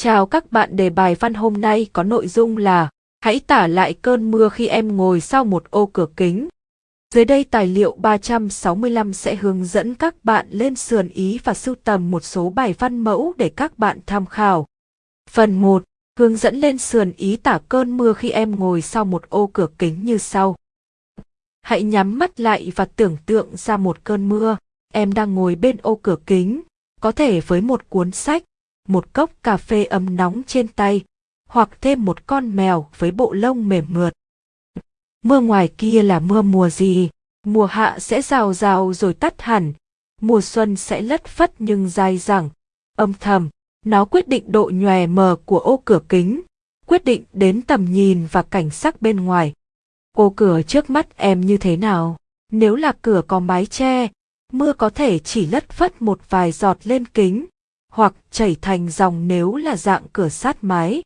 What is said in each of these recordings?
Chào các bạn đề bài văn hôm nay có nội dung là Hãy tả lại cơn mưa khi em ngồi sau một ô cửa kính. Dưới đây tài liệu 365 sẽ hướng dẫn các bạn lên sườn ý và sưu tầm một số bài văn mẫu để các bạn tham khảo. Phần 1. Hướng dẫn lên sườn ý tả cơn mưa khi em ngồi sau một ô cửa kính như sau. Hãy nhắm mắt lại và tưởng tượng ra một cơn mưa. Em đang ngồi bên ô cửa kính, có thể với một cuốn sách, một cốc cà phê ấm nóng trên tay, hoặc thêm một con mèo với bộ lông mềm mượt. Mưa ngoài kia là mưa mùa gì? Mùa hạ sẽ rào rào rồi tắt hẳn, mùa xuân sẽ lất phất nhưng dai dẳng, âm thầm, nó quyết định độ nhòe mờ của ô cửa kính, quyết định đến tầm nhìn và cảnh sắc bên ngoài. Ô cửa trước mắt em như thế nào? Nếu là cửa có mái che, mưa có thể chỉ lất phất một vài giọt lên kính, hoặc chảy thành dòng nếu là dạng cửa sát mái.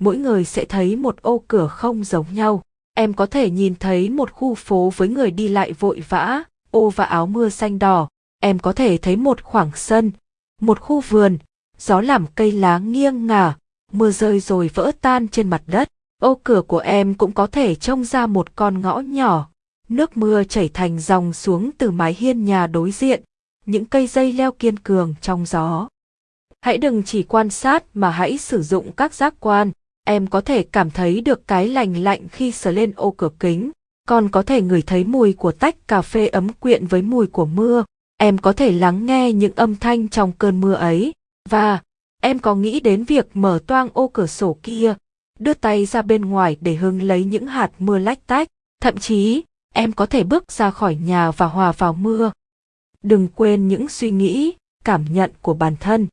Mỗi người sẽ thấy một ô cửa không giống nhau. Em có thể nhìn thấy một khu phố với người đi lại vội vã, ô và áo mưa xanh đỏ. Em có thể thấy một khoảng sân, một khu vườn, gió làm cây lá nghiêng ngả, mưa rơi rồi vỡ tan trên mặt đất. Ô cửa của em cũng có thể trông ra một con ngõ nhỏ, nước mưa chảy thành dòng xuống từ mái hiên nhà đối diện, những cây dây leo kiên cường trong gió. Hãy đừng chỉ quan sát mà hãy sử dụng các giác quan, em có thể cảm thấy được cái lành lạnh khi sờ lên ô cửa kính, còn có thể ngửi thấy mùi của tách cà phê ấm quyện với mùi của mưa, em có thể lắng nghe những âm thanh trong cơn mưa ấy, và em có nghĩ đến việc mở toang ô cửa sổ kia, đưa tay ra bên ngoài để hứng lấy những hạt mưa lách tách, thậm chí em có thể bước ra khỏi nhà và hòa vào mưa, đừng quên những suy nghĩ, cảm nhận của bản thân.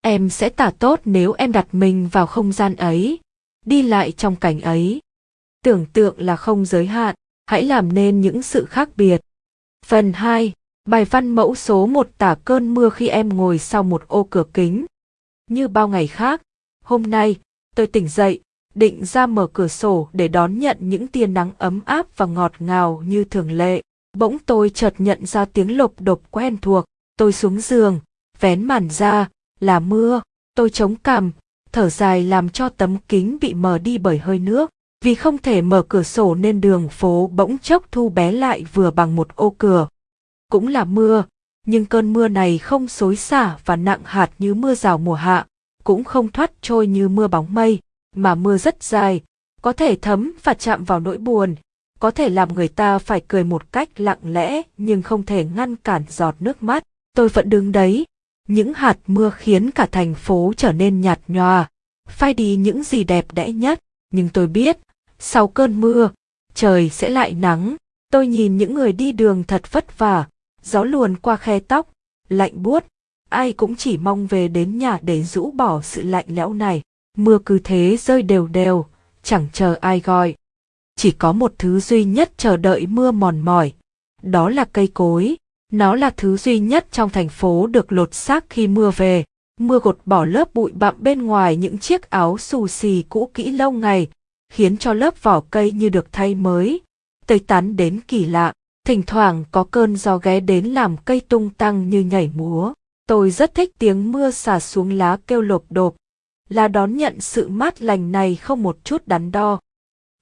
Em sẽ tả tốt nếu em đặt mình vào không gian ấy, đi lại trong cảnh ấy. Tưởng tượng là không giới hạn, hãy làm nên những sự khác biệt. Phần 2. Bài văn mẫu số 1 tả cơn mưa khi em ngồi sau một ô cửa kính. Như bao ngày khác, hôm nay, tôi tỉnh dậy, định ra mở cửa sổ để đón nhận những tia nắng ấm áp và ngọt ngào như thường lệ. Bỗng tôi chợt nhận ra tiếng lộp độp quen thuộc, tôi xuống giường, vén màn ra, là mưa, tôi chống cằm, thở dài làm cho tấm kính bị mờ đi bởi hơi nước, vì không thể mở cửa sổ nên đường phố bỗng chốc thu bé lại vừa bằng một ô cửa. Cũng là mưa, nhưng cơn mưa này không xối xả và nặng hạt như mưa rào mùa hạ, cũng không thoát trôi như mưa bóng mây, mà mưa rất dài, có thể thấm và chạm vào nỗi buồn, có thể làm người ta phải cười một cách lặng lẽ nhưng không thể ngăn cản giọt nước mắt. Tôi vẫn đứng đấy. Những hạt mưa khiến cả thành phố trở nên nhạt nhòa, phai đi những gì đẹp đẽ nhất. Nhưng tôi biết, sau cơn mưa, trời sẽ lại nắng. Tôi nhìn những người đi đường thật vất vả, gió luồn qua khe tóc, lạnh buốt. Ai cũng chỉ mong về đến nhà để rũ bỏ sự lạnh lẽo này. Mưa cứ thế rơi đều đều, chẳng chờ ai gọi chỉ có một thứ duy nhất chờ đợi mưa mòn mỏi, đó là cây cối. Nó là thứ duy nhất trong thành phố được lột xác khi mưa về. Mưa gột bỏ lớp bụi bặm bên ngoài những chiếc áo xù xì cũ kỹ lâu ngày, khiến cho lớp vỏ cây như được thay mới, Tây tán đến kỳ lạ. Thỉnh thoảng có cơn gió ghé đến làm cây tung tăng như nhảy múa. Tôi rất thích tiếng mưa xả xuống lá kêu lộp đột, là đón nhận sự mát lành này không một chút đắn đo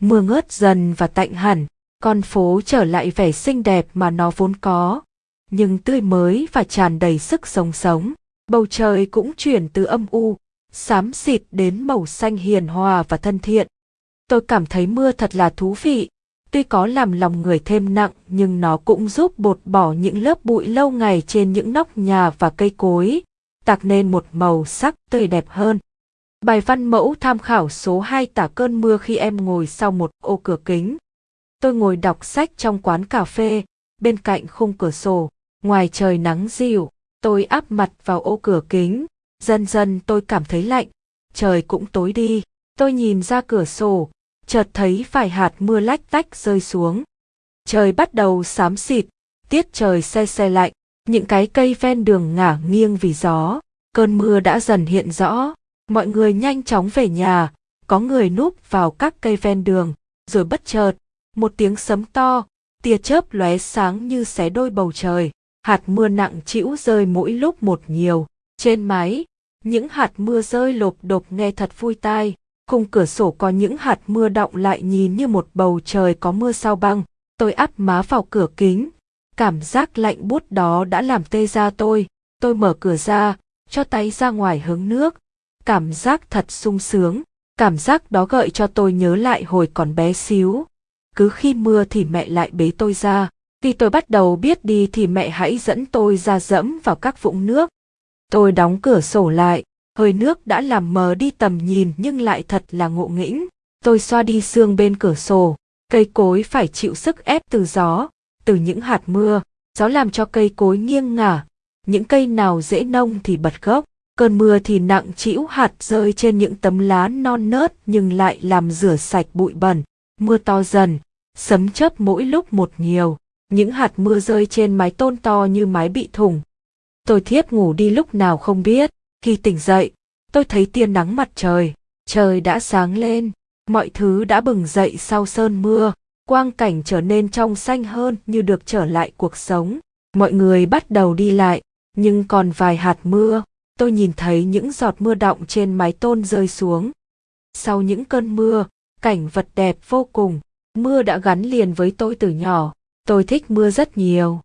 mưa ngớt dần và tạnh hẳn, con phố trở lại vẻ xinh đẹp mà nó vốn có, nhưng tươi mới và tràn đầy sức sống sống. Bầu trời cũng chuyển từ âm u, xám xịt đến màu xanh hiền hòa và thân thiện. Tôi cảm thấy mưa thật là thú vị, tuy có làm lòng người thêm nặng nhưng nó cũng giúp bột bỏ những lớp bụi lâu ngày trên những nóc nhà và cây cối, tạo nên một màu sắc tươi đẹp hơn. Bài văn mẫu tham khảo số 2 tả cơn mưa khi em ngồi sau một ô cửa kính. Tôi ngồi đọc sách trong quán cà phê, bên cạnh khung cửa sổ, ngoài trời nắng dịu, tôi áp mặt vào ô cửa kính, dần dần tôi cảm thấy lạnh, trời cũng tối đi, tôi nhìn ra cửa sổ, chợt thấy vài hạt mưa lách tách rơi xuống. Trời bắt đầu xám xịt, tiết trời xe xe lạnh, những cái cây ven đường ngả nghiêng vì gió, cơn mưa đã dần hiện rõ, Mọi người nhanh chóng về nhà, có người núp vào các cây ven đường, rồi bất chợt, một tiếng sấm to, tia chớp lóe sáng như xé đôi bầu trời, hạt mưa nặng trĩu rơi mỗi lúc một nhiều. Trên mái, Những hạt mưa rơi lộp đột nghe thật vui tai. Khung cửa sổ có những hạt mưa đọng lại nhìn như một bầu trời có mưa sao băng. Tôi áp má vào cửa kính. Cảm giác lạnh buốt đó đã làm tê da tôi. Tôi mở cửa ra, cho tay ra ngoài hướng nước. Cảm giác thật sung sướng. Cảm giác đó gợi cho tôi nhớ lại hồi còn bé xíu. Cứ khi mưa thì mẹ lại bế tôi ra. Khi tôi bắt đầu biết đi thì mẹ hãy dẫn tôi ra dẫm vào các vũng nước. Tôi đóng cửa sổ lại, hơi nước đã làm mờ đi tầm nhìn nhưng lại thật là ngộ nghĩnh. Tôi xoa đi xương bên cửa sổ, cây cối phải chịu sức ép từ gió, từ những hạt mưa, gió làm cho cây cối nghiêng ngả, những cây nào dễ nông thì bật gốc, cơn mưa thì nặng trĩu hạt rơi trên những tấm lá non nớt nhưng lại làm rửa sạch bụi bẩn, mưa to dần, sấm chớp mỗi lúc một nhiều, những hạt mưa rơi trên mái tôn to như mái bị thủng. Tôi thiếp ngủ đi lúc nào không biết, khi tỉnh dậy, tôi thấy tia nắng mặt trời, trời đã sáng lên, mọi thứ đã bừng dậy sau sơn mưa, quang cảnh trở nên trong xanh hơn như được trở lại cuộc sống. Mọi người bắt đầu đi lại, nhưng còn vài hạt mưa, tôi nhìn thấy những giọt mưa đọng trên mái tôn rơi xuống. Sau những cơn mưa, cảnh vật đẹp vô cùng, mưa đã gắn liền với tôi từ nhỏ, tôi thích mưa rất nhiều.